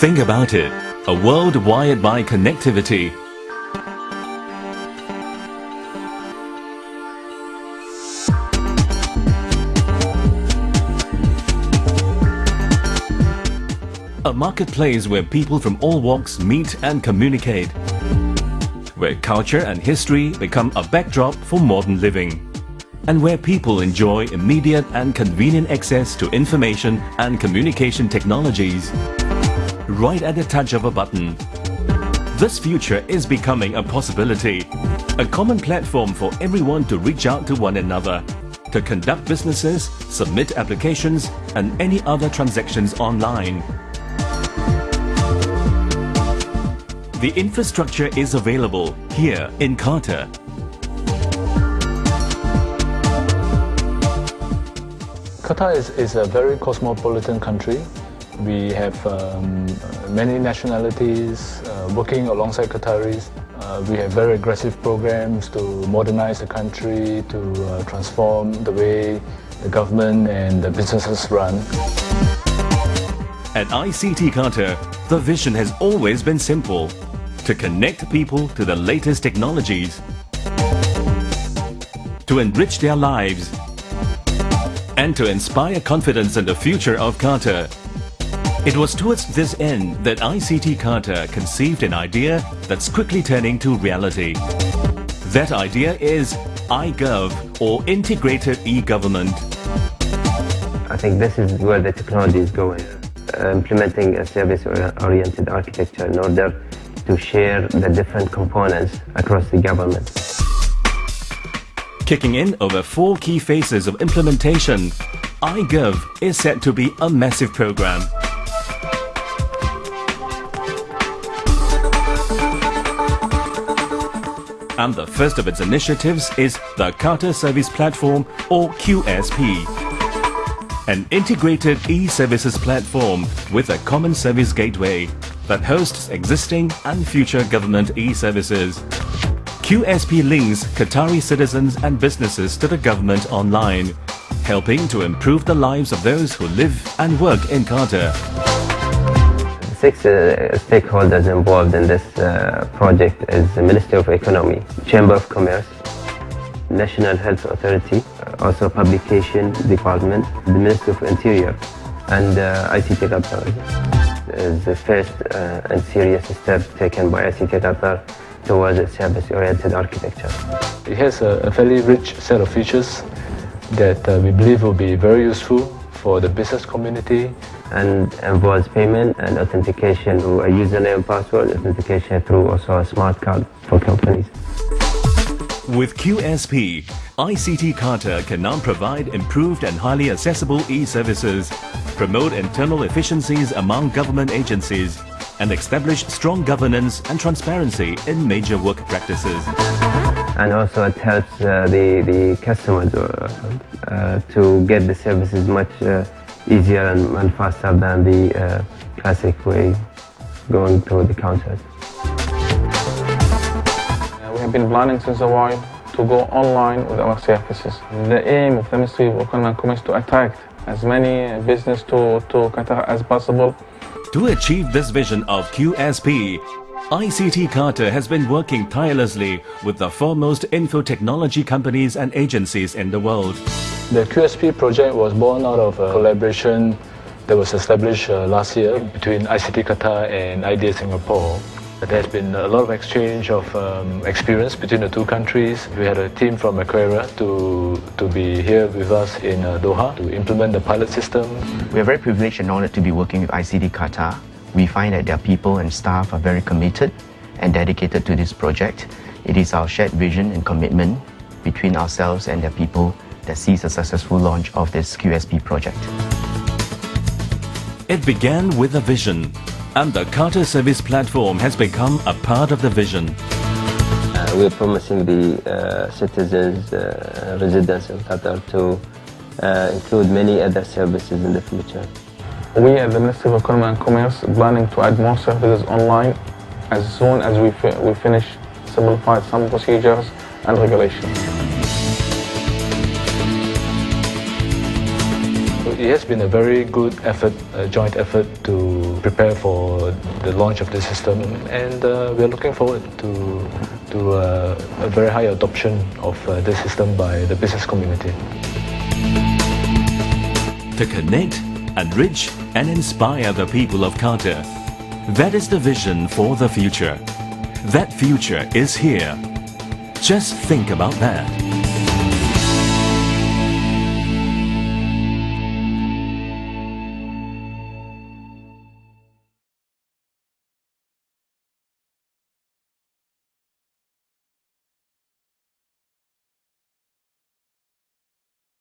Think about it, a world wired by connectivity. A marketplace where people from all walks meet and communicate. Where culture and history become a backdrop for modern living. And where people enjoy immediate and convenient access to information and communication technologies right at the touch of a button. This future is becoming a possibility. A common platform for everyone to reach out to one another, to conduct businesses, submit applications and any other transactions online. The infrastructure is available here in Qatar. Qatar is, is a very cosmopolitan country. We have um, many nationalities uh, working alongside Qataris. Uh, we have very aggressive programs to modernize the country, to uh, transform the way the government and the businesses run. At ICT Qatar, the vision has always been simple to connect people to the latest technologies, to enrich their lives, and to inspire confidence in the future of Qatar. It was towards this end that ICT Qatar conceived an idea that's quickly turning to reality. That idea is iGov or Integrated E-Government. I think this is where the technology is going. Uh, implementing a service-oriented architecture in order to share the different components across the government. Kicking in over four key phases of implementation, iGov is set to be a massive program. And the first of its initiatives is the Qatar Service Platform or QSP. An integrated e-services platform with a common service gateway that hosts existing and future government e-services. QSP links Qatari citizens and businesses to the government online, helping to improve the lives of those who live and work in Qatar. Six uh, stakeholders involved in this uh, project is the Ministry of Economy, Chamber of Commerce, National Health Authority, also Publication Department, the Ministry of Interior, and uh, ICT Qatar is the first uh, and serious step taken by ICT Qatar towards a service-oriented architecture. It has a, a, fairly rich set of features that uh, we believe will be very useful for the business community. And involves payment and authentication through a username and password, authentication through also a smart card for companies. With QSP, ICT Qatar can now provide improved and highly accessible e-services, promote internal efficiencies among government agencies, and establish strong governance and transparency in major work practices. And also it helps uh, the, the customers uh, uh, to get the services much uh, easier and, and, faster than the uh, classic way going through the counters We have been planning since a while to go online with our services. The aim of the Ministry of Economy and Commerce to attract as many business to, to Qatar as possible. To achieve this vision of QSP, ICT Qatar has been working tirelessly with the foremost info technology companies and agencies in the world. The QSP project was born out of a collaboration that was established uh, last year between ICT Qatar and IDA Singapore. There's been a lot of exchange of um, experience between the two countries. We had a team from Macquarie to, to be here with us in uh, Doha to implement the pilot system. We are very privileged and honored to be working with ICT Qatar. We find that their people and staff are very committed and dedicated to this project. It is our shared vision and commitment between ourselves and their people that sees a successful launch of this QSP project. It began with a vision and the Qatar Service Platform has become a part of the vision. Uh, we're promising the uh, citizens, uh, residents of Qatar to uh, include many other services in the future. We at the Ministry of Economy and Commerce planning to add more services online as soon as we, fi we finish simplified some procedures and regulations. It has been a very good effort, a joint effort to prepare for the launch of the system and uh, we're looking forward to, to uh, a very high adoption of uh, system by the business community. To connect, enrich and inspire the people of Qatar. That is the vision for the future. That future is here. Just think about that.